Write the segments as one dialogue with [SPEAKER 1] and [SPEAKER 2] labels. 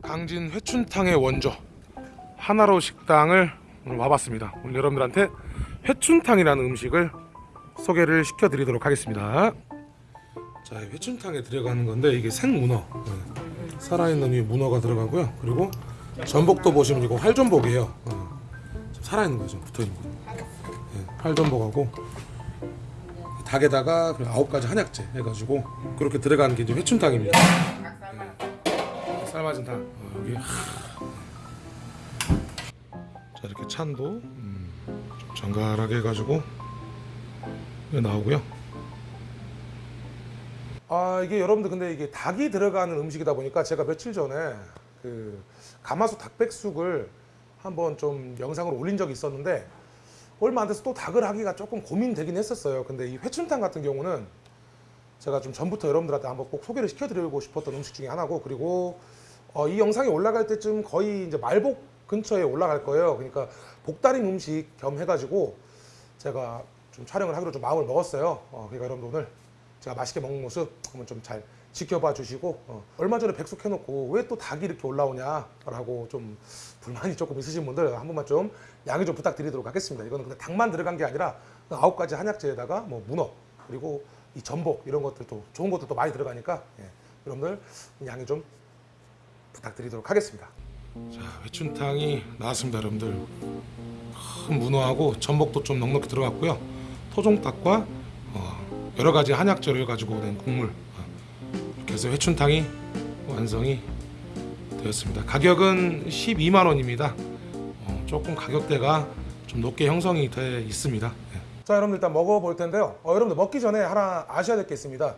[SPEAKER 1] 강진 회춘탕의 원조 하나로 식당을 오늘 와봤습니다. 오늘 여러분들한테 회춘탕이라는 음식을 소개를 시켜드리도록 하겠습니다. 자, 이 회춘탕에 들어가는 건데 이게 생문어, 네. 살아있는 이 문어가 들어가고요. 그리고 전복도 보시면 이거 활전복이에요. 어. 살아있는 거죠, 붙어있는 거. 네, 활전복하고 닭에다가 아홉 가지 한약재 해가지고 그렇게 들어가는 게 이제 회춘탕입니다. 삶아진 탕 어, 여기 자 이렇게 찬도 음, 좀 정갈하게 해가지고 나오고요 아 이게 여러분들 근데 이게 닭이 들어가는 음식이다 보니까 제가 며칠 전에 그 가마솥 닭백숙을 한번 좀 영상으로 올린 적이 있었는데 얼마 안 돼서 또 닭을 하기가 조금 고민되긴 했었어요 근데 이 회춘탕 같은 경우는 제가 좀 전부터 여러분들한테 한번 꼭 소개를 시켜드리고 싶었던 음식 중에 하나고 그리고 어, 이 영상이 올라갈 때쯤 거의 이제 말복 근처에 올라갈 거예요. 그러니까 복다림 음식 겸 해가지고 제가 좀 촬영을 하기로 좀 마음을 먹었어요. 어, 그러니까 여러분들 오늘 제가 맛있게 먹는 모습 한번 좀 잘 지켜봐 주시고 어, 얼마 전에 백숙 해놓고 왜 또 닭이 이렇게 올라오냐라고 좀 불만이 조금 있으신 분들 한 번만 좀 양해 좀 부탁드리도록 하겠습니다. 이거는 근데 닭만 들어간 게 아니라 그 아홉 가지 한약재에다가 뭐 문어 그리고 이 전복 이런 것들도 좋은 것들도 많이 들어가니까 예, 여러분들 양해 좀 부탁드리도록 하겠습니다. 자, 회춘탕이 나왔습니다, 여러분들. 큰 문어하고 전복도 좀 넉넉히 들어갔고요. 토종닭과 어, 여러 가지 한약재를 가지고 된 국물. 어, 이렇게 해서 회춘탕이 완성이 되었습니다. 가격은 12만 원입니다. 어, 조금 가격대가 좀 높게 형성이 돼 있습니다. 예. 자, 여러분들 일단 먹어볼 텐데요. 어, 여러분들 먹기 전에 하나 아셔야 될 게 있습니다.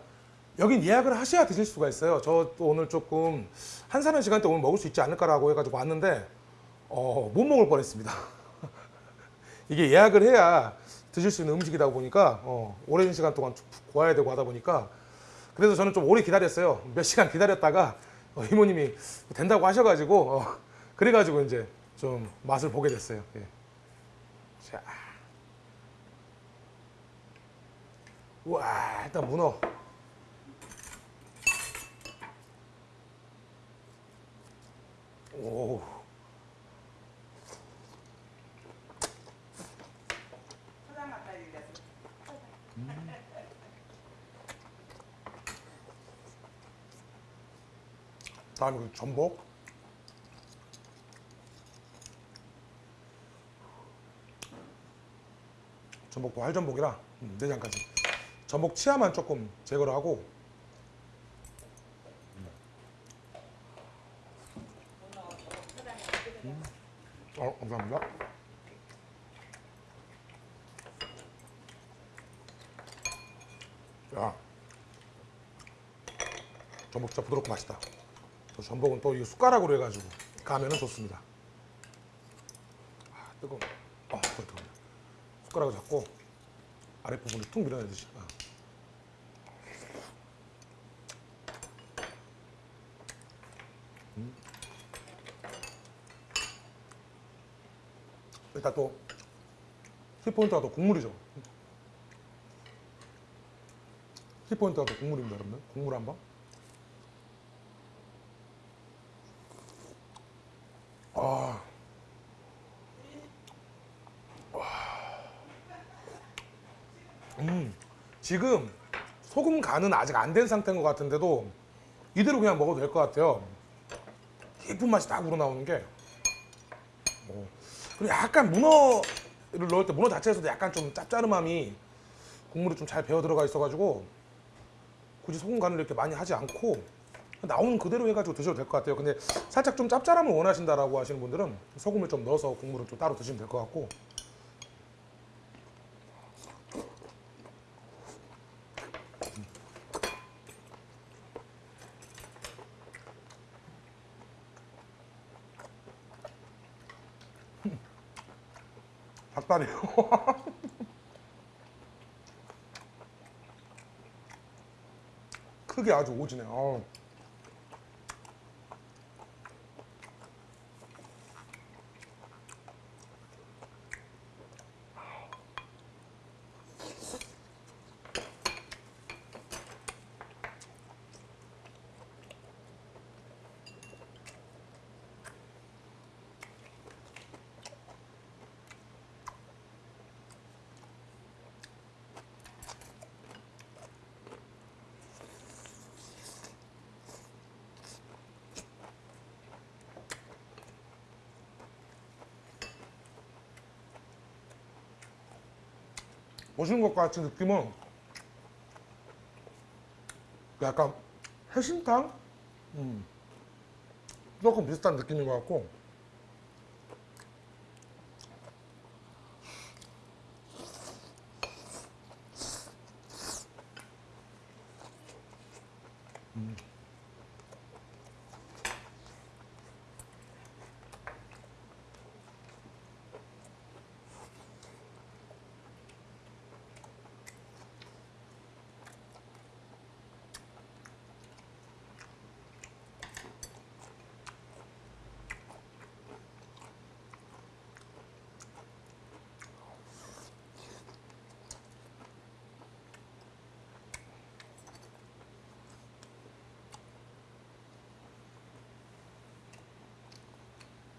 [SPEAKER 1] 여긴 예약을 하셔야 드실 수가 있어요. 저도 오늘 조금 한산한 시간대 오늘 먹을 수 있지 않을까라고 해가지고 왔는데 어, 못 먹을 뻔했습니다. 이게 예약을 해야 드실 수 있는 음식이다 보니까 어, 오랜 시간 동안 구워야 되고 하다 보니까 그래서 저는 좀 오래 기다렸어요. 몇 시간 기다렸다가 어, 이모님이 된다고 하셔가지고 어, 그래가지고 이제 좀 맛을 보게 됐어요. 예. 자, 우와 일단 문어. 오. 다음에 그 전복. 전복도 활전복이라 음, 내장까지. 전복 치아만 조금 제거를 하고 어, 감사합니다. 야, 전복 진짜 부드럽고 맛있다. 또 전복은 또 이 숟가락으로 해가지고 가면은 좋습니다. 아, 뜨거. 아, 뜨거. 숟가락을 잡고 아랫부분을 툭 밀어내듯이. 아. 일단 또 키포인트가 또 국물이죠. 키포인트가 또 국물입니다, 여러분들. 국물 한 번. 아. 음, 지금 소금 간은 아직 안 된 상태인 것 같은데도 이대로 그냥 먹어도 될 것 같아요. 깊은 맛이 딱 우러나오는 게. 오. 그리고 약간 문어를 넣을 때 문어 자체에서도 약간 좀 짭짤함이 국물이 좀 잘 배어 들어가 있어가지고 굳이 소금 간을 이렇게 많이 하지 않고 나오는 그대로 해가지고 드셔도 될 것 같아요. 근데 살짝 좀 짭짤함을 원하신다라고 하시는 분들은 소금을 좀 넣어서 국물을 좀 따로 드시면 될 것 같고 닭다리요. 크게 아주 오지네. 어. 보시는 것과 같이 느낌은 약간 해신탕? 음. 조금 비슷한 느낌인 것 같고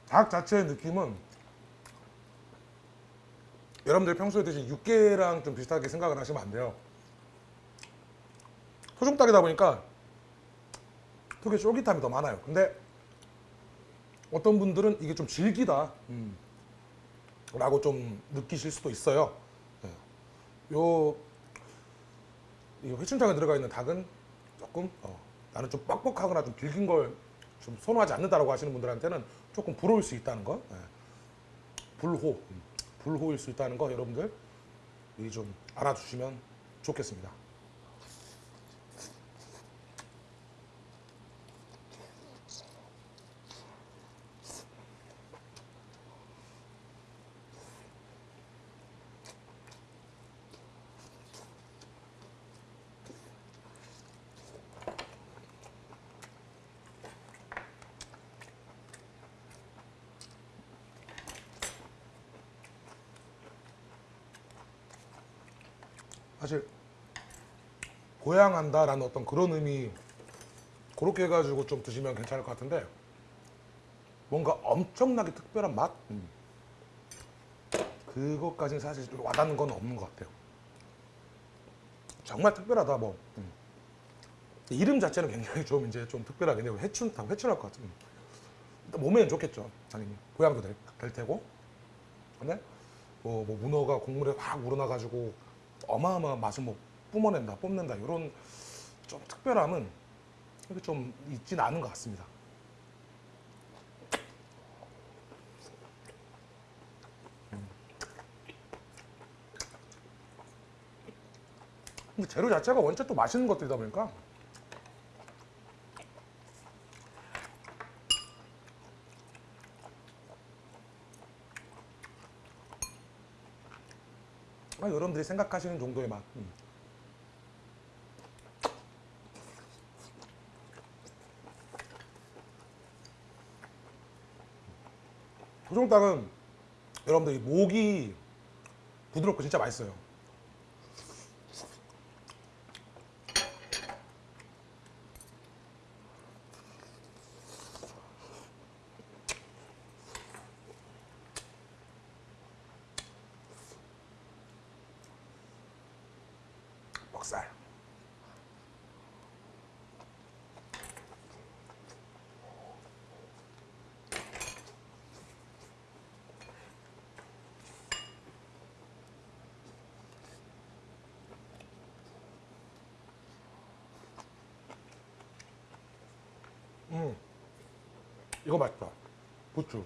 [SPEAKER 1] 닭 자체의 느낌은 여러분들 평소에 드신 육개랑 좀 비슷하게 생각을 하시면 안 돼요. 토종닭이다 보니까 특히 쫄깃함이 더 많아요. 근데 어떤 분들은 이게 좀 질기다 음, 라고 좀 느끼실 수도 있어요. 네. 요, 이 회춘장에 들어가 있는 닭은 조금 어, 나는 좀 뻑뻑하거나 좀 질긴 걸 좀 선호하지 않는다라고 하시는 분들한테는 조금 불호일 수 있다는 거. 예. 불호, 음, 불호일 수 있다는 거 여러분들 좀 알아주시면 좋겠습니다. 사실 고양한다라는 어떤 그런 의미 그렇게 해가지고 좀 드시면 괜찮을 것 같은데 뭔가 엄청나게 특별한 맛 그것까지는 사실 좀 와닿는 건 없는 것 같아요. 정말 특별하다 뭐 음. 이름 자체는 굉장히 좀 이제 좀 특별하긴 해요. 회춘탕 회춘할 것 같은. 일단 몸에는 좋겠죠. 당연히 보양도 될, 될 테고. 근데 뭐, 뭐 문어가 국물에 확 우러나가지고 어마어마한 맛을 뭐 뿜어낸다, 뽐낸다 이런 좀 특별함은 좀 있지는 않은 것 같습니다. 음. 근데 재료 자체가 원체 또 맛있는 것들이다 보니까 아, 여러분들이 생각하시는 정도의 맛. 음. 토종닭은 여러분들 이 목이 부드럽고 진짜 맛있어요. 뻑살. 음, 이거 맛있다. 부추.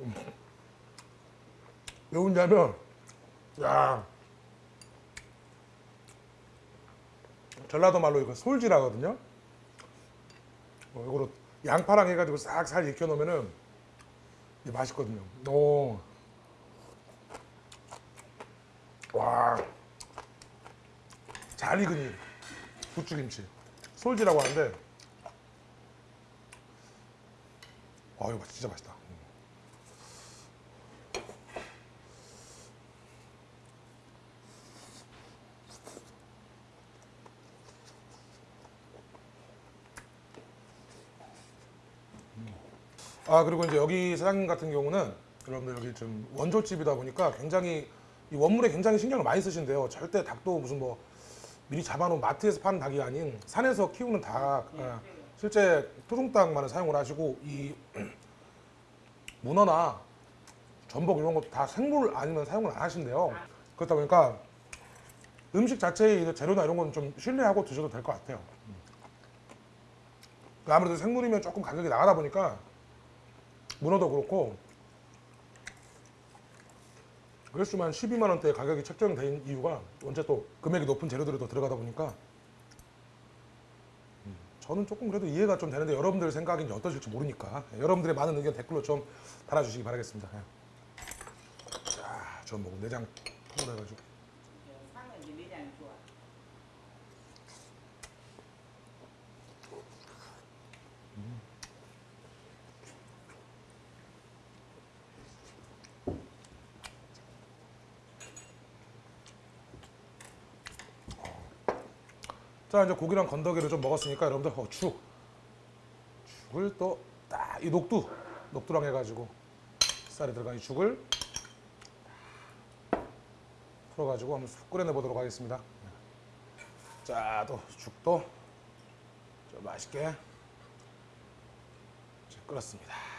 [SPEAKER 1] 음. 왜 웃냐면, 야, 전라도 말로 이거 솔지라거든요. 어, 이거로 양파랑 해가지고 싹 살 익혀 놓으면은 맛있거든요. 오. 와. 잘 익은 이 부추김치. 솔지라고 하는데. 와, 이거 진짜 맛있다. 아 그리고 이제 여기 사장님 같은 경우는 여러분들 여기 좀 원조집이다 보니까 굉장히 이 원물에 굉장히 신경을 많이 쓰신대요. 절대 닭도 무슨 뭐 미리 잡아놓은 마트에서 파는 닭이 아닌 산에서 키우는 닭. 예. 실제 토종닭만을 사용을 하시고 이 문어나 전복 이런 것도 다 생물 아니면 사용을 안 하신대요. 그렇다 보니까 음식 자체의 이 재료나 이런 건 좀 신뢰하고 드셔도 될 것 같아요. 음. 아무래도 생물이면 조금 가격이 나가다 보니까 문어도 그렇고 그래서 만 12만 원대 가격이 책정된 이유가 언제 또 금액이 높은 재료들이 더 들어가다 보니까 음, 저는 조금 그래도 이해가 좀 되는데 여러분들 생각이 어떠실지 모르니까 예, 여러분들의 많은 의견 댓글로 좀 달아주시기 바라겠습니다. 예. 자, 전 먹은 내장 통으로 해가지고
[SPEAKER 2] 상은 이제 내장이 좋아.
[SPEAKER 1] 자 이제 고기랑 건더기를 좀 먹었으니까 여러분들 어, 죽 죽을 또 딱 이 녹두 녹두랑 해가지고 쌀이 들어간 이 죽을 풀어가지고 한번 쑥 끓여내 보도록 하겠습니다. 자 또 죽도 좀 맛있게 자, 끓였습니다.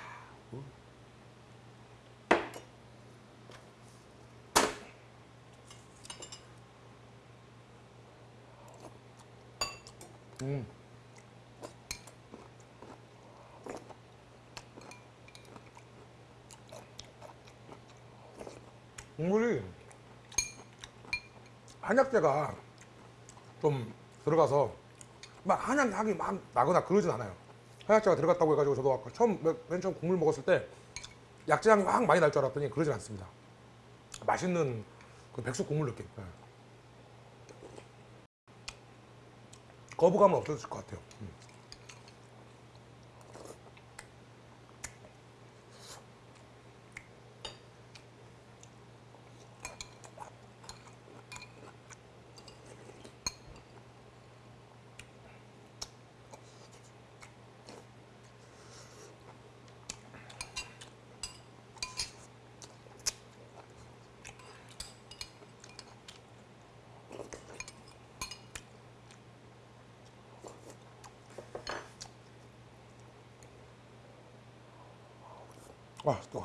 [SPEAKER 1] 음. 국물이 한약재가 좀 들어가서 막 한약 향이 막 나거나 그러진 않아요. 한약재가 들어갔다고 해가지고 저도 아까 처음 맨- 맨 처음 국물 먹었을 때 약재 향이 확 많이 날 줄 알았더니 그러진 않습니다. 맛있는 그 백숙 국물 느낌. 거부감은 없어질 것 같아요. 음. 아, 또.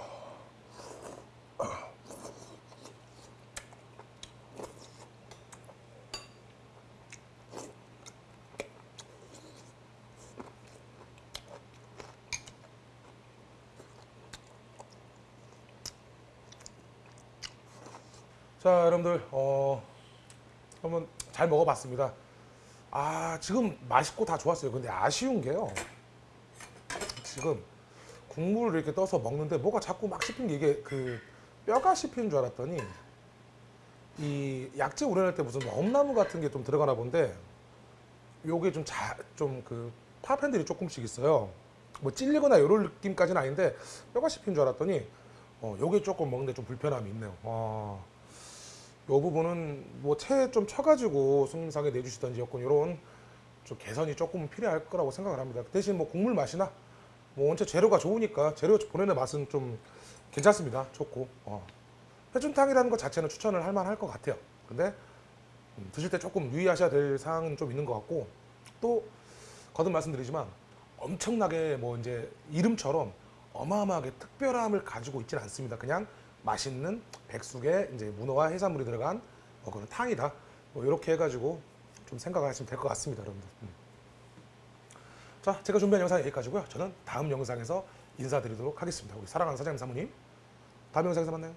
[SPEAKER 1] 자, 여러분들, 어, 한번 잘 먹어봤습니다. 아, 지금 맛있고 다 좋았어요. 근데 아쉬운 게요. 지금 국물을 이렇게 떠서 먹는데 뭐가 자꾸 막 씹힌 게 이게 그 뼈가 씹힌 줄 알았더니 이 약재 우려낼 때 무슨 엄나무 같은 게 좀 들어가나 본데 요게 좀 자 좀 그 파편들이 조금씩 있어요. 뭐 찔리거나 이런 느낌까지는 아닌데 뼈가 씹힌 줄 알았더니 어 요게 조금 먹는데 좀 불편함이 있네요. 와. 요 부분은 뭐채좀 쳐가지고 손님상에 내주시던지 여건 이런 좀 개선이 조금 필요할 거라고 생각을 합니다. 대신 뭐 국물 맛이나 뭐 원체 재료가 좋으니까 재료 보내는 맛은 좀 괜찮습니다. 좋고 어. 회춘탕이라는 것 자체는 추천을 할 만할 것 같아요. 근데 음, 드실 때 조금 유의하셔야 될 사항은 좀 있는 것 같고 또 거듭 말씀드리지만 엄청나게 뭐 이제 이름처럼 어마어마하게 특별함을 가지고 있지는 않습니다. 그냥 맛있는 백숙에 이제 문어와 해산물이 들어간 어, 그런 탕이다. 뭐 이렇게 해가지고 좀 생각을 하시면 될 것 같습니다, 여러분들. 음. 자, 제가 준비한 영상은 여기까지고요. 저는 다음 영상에서 인사드리도록 하겠습니다. 우리 사랑하는 사장님 사모님, 다음 영상에서 만나요.